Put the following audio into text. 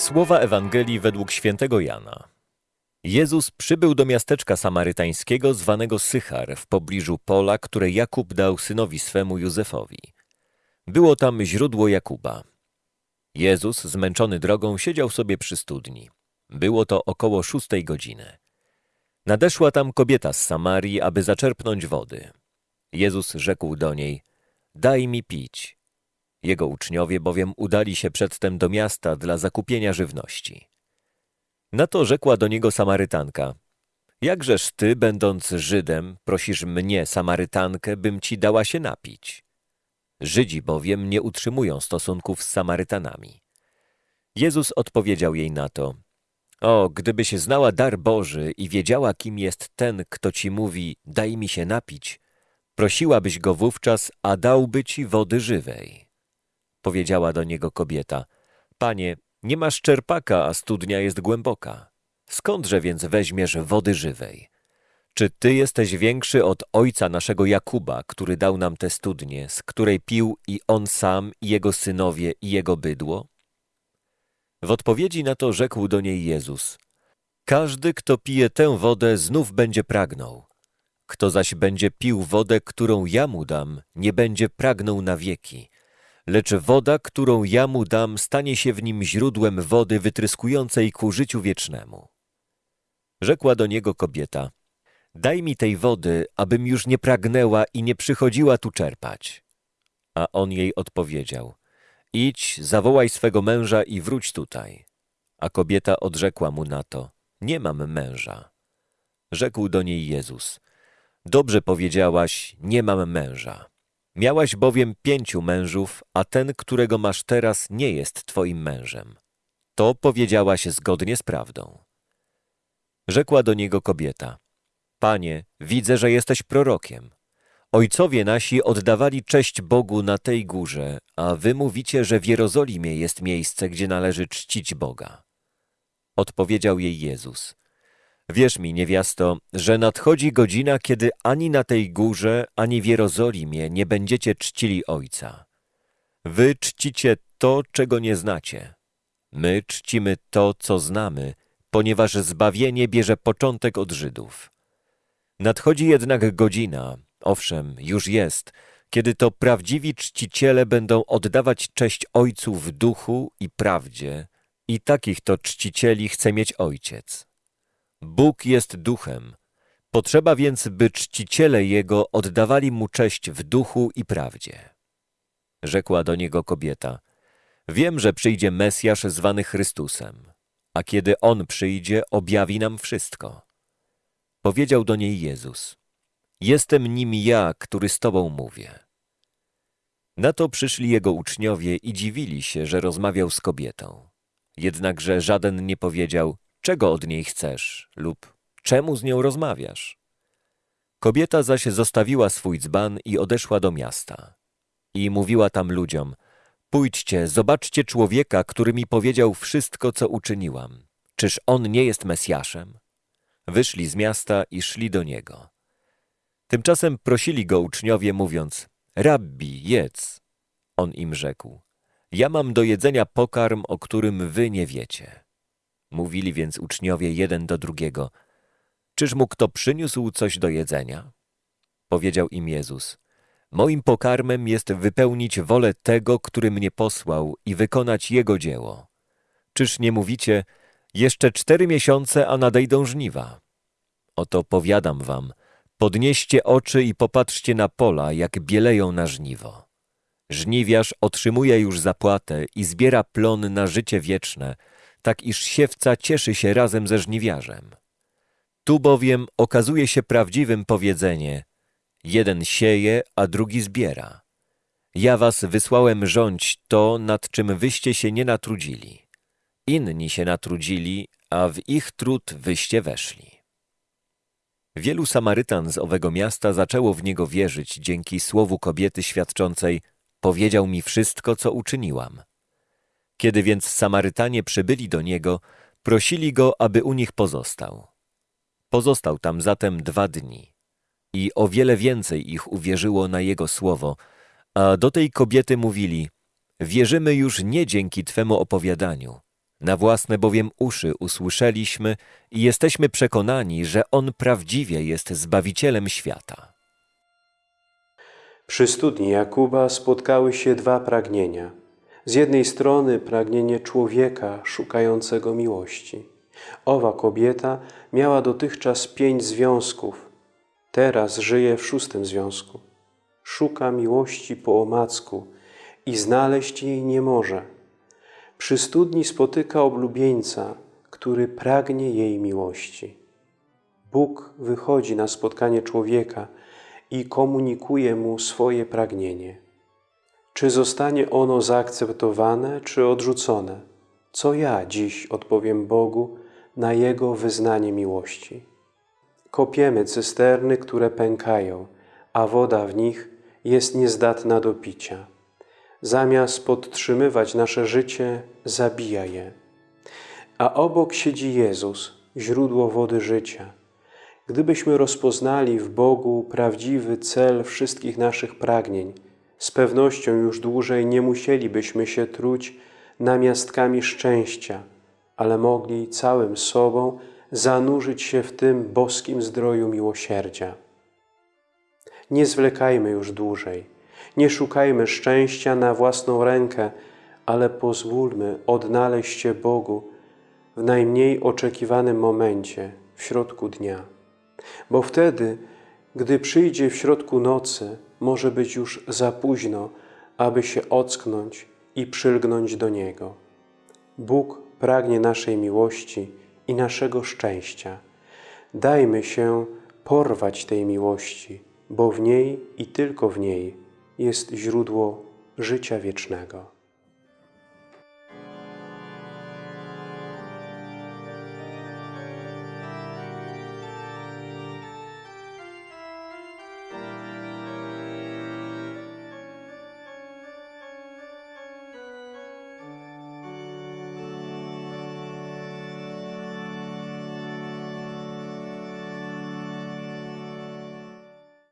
Słowa Ewangelii według świętego Jana. Jezus przybył do miasteczka samarytańskiego zwanego Sychar w pobliżu pola, które Jakub dał synowi swemu Józefowi. Było tam źródło Jakuba. Jezus, zmęczony drogą, siedział sobie przy studni. Było to około szóstej godziny. Nadeszła tam kobieta z Samarii, aby zaczerpnąć wody. Jezus rzekł do niej, daj mi pić. Jego uczniowie bowiem udali się przedtem do miasta dla zakupienia żywności. Na to rzekła do niego Samarytanka, jakżeż ty, będąc Żydem, prosisz mnie, Samarytankę, bym ci dała się napić? Żydzi bowiem nie utrzymują stosunków z Samarytanami. Jezus odpowiedział jej na to, o, gdybyś znała dar Boży i wiedziała, kim jest ten, kto ci mówi, daj mi się napić, prosiłabyś go wówczas, a dałby ci wody żywej. Powiedziała do niego kobieta, panie, nie masz czerpaka, a studnia jest głęboka. Skądże więc weźmiesz wody żywej? Czy ty jesteś większy od ojca naszego Jakuba, który dał nam tę studnię, z której pił i on sam, i jego synowie, i jego bydło? W odpowiedzi na to rzekł do niej Jezus: Każdy, kto pije tę wodę, znów będzie pragnął. Kto zaś będzie pił wodę, którą ja mu dam, nie będzie pragnął na wieki. Lecz woda, którą ja mu dam, stanie się w nim źródłem wody wytryskującej ku życiu wiecznemu. Rzekła do niego kobieta: Daj mi tej wody, abym już nie pragnęła i nie przychodziła tu czerpać. A on jej odpowiedział: Idź, zawołaj swego męża i wróć tutaj. A kobieta odrzekła mu na to: Nie mam męża. Rzekł do niej Jezus: Dobrze powiedziałaś, nie mam męża. Miałaś bowiem pięciu mężów, a ten, którego masz teraz, nie jest twoim mężem. To powiedziałaś zgodnie z prawdą. Rzekła do niego kobieta: Panie, widzę, że jesteś prorokiem. Ojcowie nasi oddawali cześć Bogu na tej górze, a wy mówicie, że w Jerozolimie jest miejsce, gdzie należy czcić Boga. Odpowiedział jej Jezus: Wierz mi, niewiasto, że nadchodzi godzina, kiedy ani na tej górze, ani w Jerozolimie nie będziecie czcili Ojca. Wy czcicie to, czego nie znacie. My czcimy to, co znamy, ponieważ zbawienie bierze początek od Żydów. Nadchodzi jednak godzina, owszem, już jest, kiedy to prawdziwi czciciele będą oddawać cześć Ojcu w duchu i prawdzie, i takich to czcicieli chce mieć Ojciec. Bóg jest duchem. Potrzeba więc, by czciciele Jego oddawali Mu cześć w duchu i prawdzie. Rzekła do niego kobieta, wiem, że przyjdzie Mesjasz zwany Chrystusem, a kiedy On przyjdzie, objawi nam wszystko. Powiedział do niej Jezus, jestem nim ja, który z Tobą mówię. Na to przyszli Jego uczniowie i dziwili się, że rozmawiał z kobietą. Jednakże żaden nie powiedział, czego od niej chcesz lub czemu z nią rozmawiasz. Kobieta zaś zostawiła swój dzban i odeszła do miasta. I mówiła tam ludziom, pójdźcie, zobaczcie człowieka, który mi powiedział wszystko, co uczyniłam. Czyż on nie jest Mesjaszem? Wyszli z miasta i szli do niego. Tymczasem prosili go uczniowie, mówiąc, rabbi, jedz. On im rzekł, ja mam do jedzenia pokarm, o którym wy nie wiecie. Mówili więc uczniowie jeden do drugiego, czyż mu kto przyniósł coś do jedzenia? Powiedział im Jezus, moim pokarmem jest wypełnić wolę tego, który mnie posłał i wykonać jego dzieło. Czyż nie mówicie, jeszcze cztery miesiące, a nadejdą żniwa? Oto powiadam wam, podnieście oczy i popatrzcie na pola, jak bieleją na żniwo. Żniwiarz otrzymuje już zapłatę i zbiera plon na życie wieczne, tak iż siewca cieszy się razem ze żniwiarzem. Tu bowiem okazuje się prawdziwym powiedzenie jeden sieje, a drugi zbiera. Ja was wysłałem rządź to, nad czym wyście się nie natrudzili. Inni się natrudzili, a w ich trud wyście weszli. Wielu Samarytan z owego miasta zaczęło w niego wierzyć dzięki słowu kobiety świadczącej powiedział mi wszystko, co uczyniłam. Kiedy więc Samarytanie przybyli do niego, prosili go, aby u nich pozostał. Pozostał tam zatem dwa dni. I o wiele więcej ich uwierzyło na jego słowo, a do tej kobiety mówili, wierzymy już nie dzięki Twemu opowiadaniu, Na własne bowiem uszy usłyszeliśmy i jesteśmy przekonani, że On prawdziwie jest Zbawicielem świata. Przy studni Jakuba spotkały się dwa pragnienia. Z jednej strony pragnienie człowieka szukającego miłości. Owa kobieta miała dotychczas pięć związków. Teraz żyje w szóstym związku. Szuka miłości po omacku i znaleźć jej nie może. Przy studni spotyka oblubieńca, który pragnie jej miłości. Bóg wychodzi na spotkanie człowieka i komunikuje mu swoje pragnienie. Czy zostanie ono zaakceptowane, czy odrzucone? Co ja dziś odpowiem Bogu na Jego wyznanie miłości? Kopiemy cysterny, które pękają, a woda w nich jest niezdatna do picia. Zamiast podtrzymywać nasze życie, zabija je. A obok siedzi Jezus, źródło wody życia. Gdybyśmy rozpoznali w Bogu prawdziwy cel wszystkich naszych pragnień, z pewnością już dłużej nie musielibyśmy się truć namiastkami szczęścia, ale mogli całym sobą zanurzyć się w tym boskim zdroju miłosierdzia. Nie zwlekajmy już dłużej, nie szukajmy szczęścia na własną rękę, ale pozwólmy odnaleźć się Bogu w najmniej oczekiwanym momencie, w środku dnia. Bo wtedy, gdy przyjdzie w środku nocy, może być już za późno, aby się ocknąć i przylgnąć do Niego. Bóg pragnie naszej miłości i naszego szczęścia. Dajmy się porwać tej miłości, bo w niej i tylko w niej jest źródło życia wiecznego.